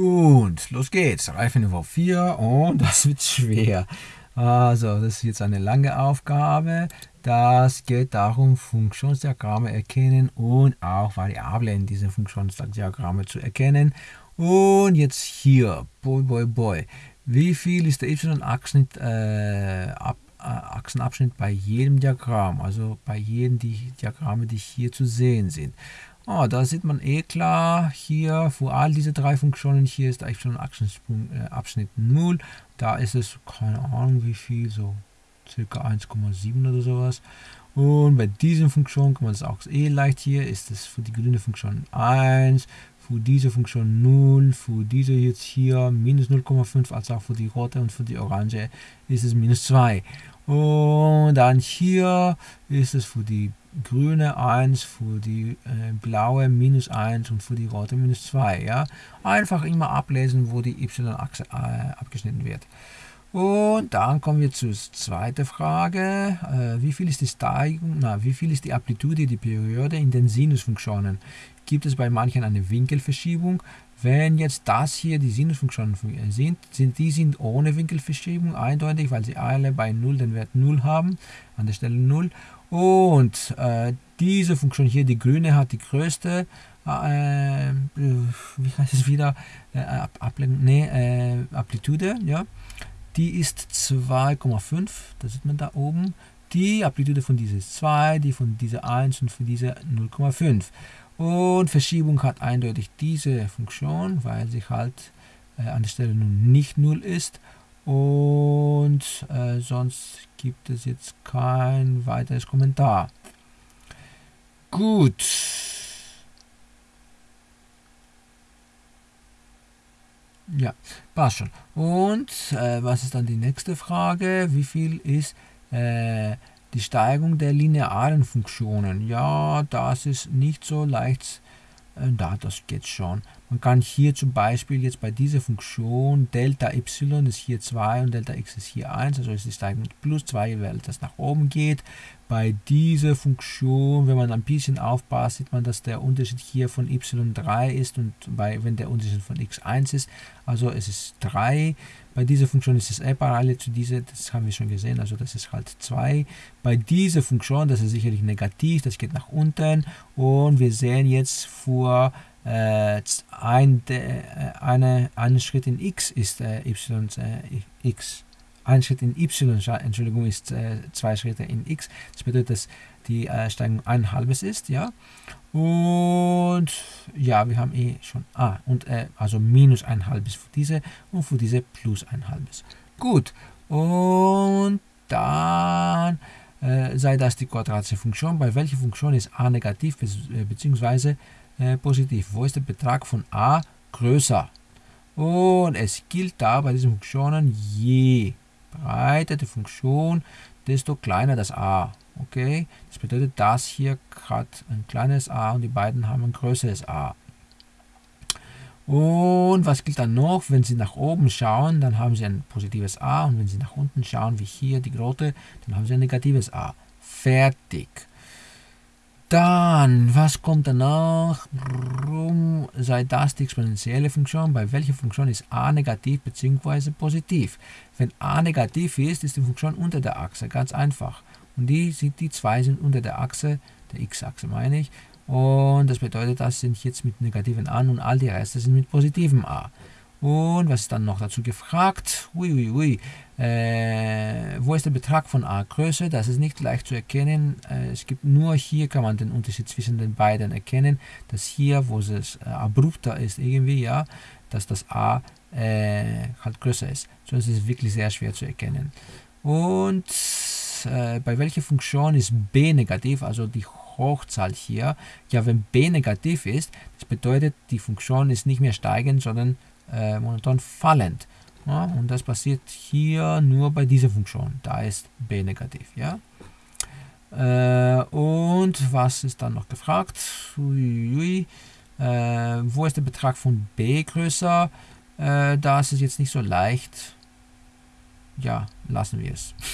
Und los geht's. Reifeniveau 4 und das wird schwer. Also, das ist jetzt eine lange Aufgabe. Das geht darum, Funktionsdiagramme erkennen und auch Variablen in diesen Funktionsdiagramme zu erkennen. Und jetzt hier, boy, boy, boy. Wie viel ist der y-Achsenabschnitt äh, ab, äh, Achsenabschnitt bei jedem Diagramm? Also bei jedem die Diagramme, die hier zu sehen sind. Oh, da sieht man eh klar, hier für all diese drei Funktionen, hier ist der y-Abschnitt äh, 0. Da ist es, keine Ahnung wie viel, so circa 1,7 oder sowas. Und bei diesen Funktionen kann man das auch eh leicht hier, ist es für die grüne Funktion 1, für diese Funktion 0, für diese jetzt hier minus 0,5, als auch für die rote und für die orange ist es minus 2. Und dann hier ist es für die grüne 1, für die äh, blaue minus 1 und für die rote minus 2. Ja? Einfach immer ablesen, wo die y-Achse äh, abgeschnitten wird. Und dann kommen wir zur zweiten Frage. Äh, wie viel ist die Steigung, na, wie viel ist die Amplitude, die Periode in den Sinusfunktionen? Gibt es bei manchen eine Winkelverschiebung? Wenn jetzt das hier die Sinusfunktionen sind, sind die sind ohne Winkelverschiebung eindeutig, weil sie alle bei 0 den Wert 0 haben, an der Stelle 0. Und äh, diese Funktion hier, die grüne, hat die größte, äh, wie heißt es wieder, äh, nee, äh, Amplitude, ja die ist 2,5, das sieht man da oben. Die Amplitude von dieser ist 2, die von dieser 1 und von dieser 0,5. Und Verschiebung hat eindeutig diese Funktion, weil sie halt äh, an der Stelle nun nicht 0 ist. Und äh, sonst gibt es jetzt kein weiteres Kommentar. Gut. Ja, passt schon. Und äh, was ist dann die nächste Frage? Wie viel ist äh, die Steigung der linearen Funktionen? Ja, das ist nicht so leicht. Äh, da, das geht schon. Man kann hier zum Beispiel jetzt bei dieser Funktion Delta y ist hier 2 und Delta x ist hier 1, also ist die Steigung plus 2, weil das nach oben geht. Bei dieser Funktion, wenn man ein bisschen aufpasst, sieht man, dass der Unterschied hier von y3 ist und bei, wenn der Unterschied von x1 ist, also es ist 3. Bei dieser Funktion ist es eh parallel zu dieser, das haben wir schon gesehen, also das ist halt 2. Bei dieser Funktion, das ist sicherlich negativ, das geht nach unten und wir sehen jetzt vor äh, ein, äh, eine, ein Schritt in x ist äh, y äh, x. Ein Schritt in y, Entschuldigung, ist äh, zwei Schritte in x. Das bedeutet, dass die äh, Steigung ein halbes ist, ja. Und ja, wir haben eh schon, ah, und also minus ein halbes für diese und für diese plus ein halbes. Gut, und dann sei das die quadratische Funktion, bei welcher Funktion ist a negativ bzw. Äh, positiv. Wo ist der Betrag von a größer? Und es gilt da bei diesen Funktionen, je breiter die Funktion, desto kleiner das a. Okay, das bedeutet, das hier hat ein kleines a und die beiden haben ein größeres a. Und was gilt dann noch? Wenn Sie nach oben schauen, dann haben Sie ein positives a und wenn Sie nach unten schauen, wie hier die Grote, dann haben Sie ein negatives a. Fertig. Dann, was kommt danach? Warum sei das die exponentielle Funktion? Bei welcher Funktion ist a negativ bzw. positiv? Wenn a negativ ist, ist die Funktion unter der Achse, ganz einfach. Und die, die zwei sind unter der Achse, der x-Achse meine ich. Und das bedeutet, das sind jetzt mit negativen a und all die Reste sind mit positivem a. Und was ist dann noch dazu gefragt? Ui, ui, ui. Äh, wo ist der Betrag von a größer? Das ist nicht leicht zu erkennen. Äh, es gibt nur hier kann man den Unterschied zwischen den beiden erkennen. Dass hier, wo es äh, abrupter ist irgendwie, ja, dass das a äh, halt größer ist. Sonst ist es wirklich sehr schwer zu erkennen. Und äh, bei welcher Funktion ist b negativ, also die Hochzahl hier? Ja, wenn b negativ ist, das bedeutet, die Funktion ist nicht mehr steigend, sondern äh, monoton fallend. Ja, und das passiert hier nur bei dieser Funktion. Da ist b negativ. Ja? Äh, und was ist dann noch gefragt? Äh, wo ist der Betrag von b größer? Äh, da ist jetzt nicht so leicht. Ja, lassen wir es.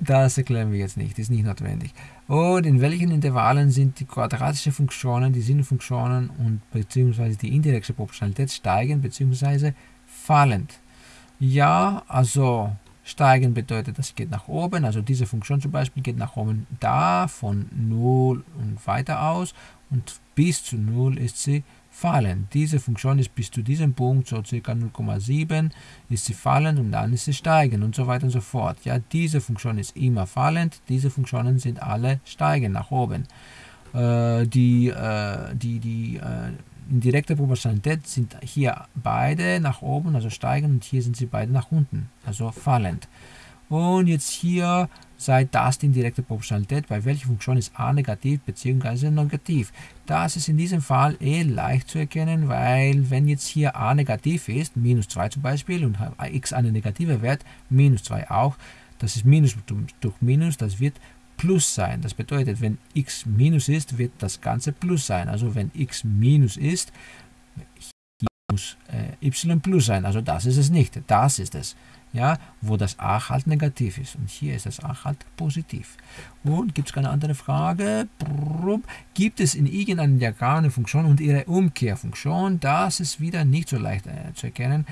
Das erklären wir jetzt nicht, ist nicht notwendig. Und in welchen Intervallen sind die quadratischen Funktionen, die Sinnfunktionen und beziehungsweise die indirekte Proportionalität steigend beziehungsweise fallend? Ja, also steigen bedeutet, das geht nach oben, also diese Funktion zum Beispiel geht nach oben da von 0 und weiter aus und bis zu 0 ist sie fallen. Diese Funktion ist bis zu diesem Punkt, so ca. 0,7, ist sie fallend und dann ist sie steigend und so weiter und so fort. Ja, diese Funktion ist immer fallend, diese Funktionen sind alle steigend nach oben. Äh, die äh, die, die äh, indirekte Proportionalität sind hier beide nach oben, also steigend, und hier sind sie beide nach unten, also fallend. Und jetzt hier sei das die indirekte Proportionalität, bei welcher Funktion ist a negativ bzw. negativ. Das ist in diesem Fall eh leicht zu erkennen, weil wenn jetzt hier a negativ ist, minus 2 zum Beispiel, und x eine negative Wert, minus 2 auch, das ist minus durch minus, das wird plus sein. Das bedeutet, wenn x minus ist, wird das Ganze plus sein. Also wenn x minus ist, muss äh, y plus sein. Also das ist es nicht. Das ist es ja, wo das a halt negativ ist. Und hier ist das a halt positiv. Und gibt es keine andere Frage? Gibt es in irgendeinem Diagramm eine Funktion und ihre Umkehrfunktion? Das ist wieder nicht so leicht äh, zu erkennen.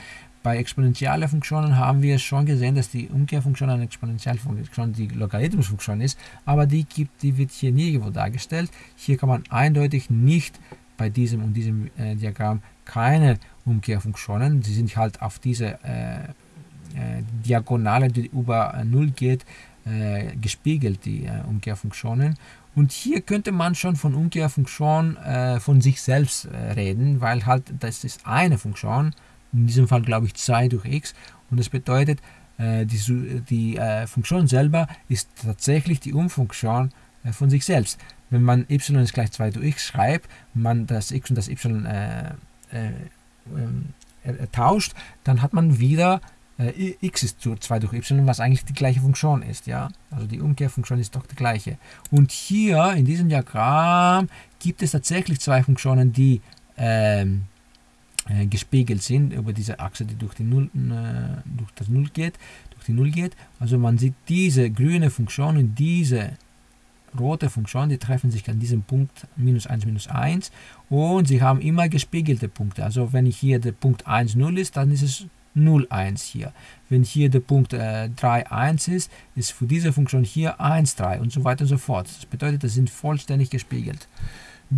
Bei exponentiellen Funktionen haben wir schon gesehen, dass die Umkehrfunktion eine Exponentialfunktion die Logarithmusfunktion ist, aber die, gibt, die wird hier nirgendwo dargestellt. Hier kann man eindeutig nicht bei diesem und diesem äh, Diagramm keine Umkehrfunktionen. Sie sind halt auf diese äh, äh, Diagonale, die über 0 geht, äh, gespiegelt, die äh, Umkehrfunktionen. Und hier könnte man schon von Umkehrfunktion von sich selbst reden, weil halt das ist eine Funktion, in diesem Fall glaube ich 2 durch x, und das bedeutet, die, die Funktion selber ist tatsächlich die Umfunktion von sich selbst. Wenn man y ist gleich 2 durch x schreibt, man das x und das y äh, äh, äh, tauscht, dann hat man wieder äh, x ist zu 2 durch y, was eigentlich die gleiche Funktion ist. Ja? Also die Umkehrfunktion ist doch die gleiche. Und hier in diesem Diagramm gibt es tatsächlich zwei Funktionen, die ähm, äh, gespiegelt sind über diese Achse, die durch, die Null, äh, durch das Null geht, durch die Null geht. Also man sieht diese grüne Funktion und diese rote Funktion, die treffen sich an diesem Punkt minus 1, minus 1 und sie haben immer gespiegelte Punkte. Also wenn hier der Punkt 1, 0 ist, dann ist es 0, 1 hier. Wenn hier der Punkt äh, 3, 1 ist, ist für diese Funktion hier 1, 3 und so weiter und so fort. Das bedeutet, das sind vollständig gespiegelt.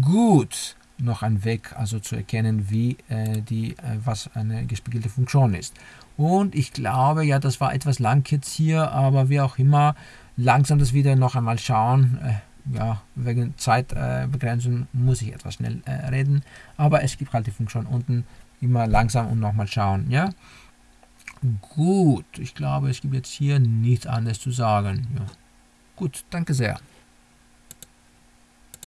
Gut, noch ein Weg, also zu erkennen, wie äh, die, äh, was eine gespiegelte Funktion ist. Und ich glaube, ja, das war etwas lang jetzt hier, aber wie auch immer, langsam das wieder noch einmal schauen. Äh, ja, wegen Zeitbegrenzung muss ich etwas schnell äh, reden, aber es gibt halt die Funktion unten immer langsam und nochmal schauen, ja. Gut, ich glaube, es gibt jetzt hier nichts anderes zu sagen. Ja. Gut, danke sehr.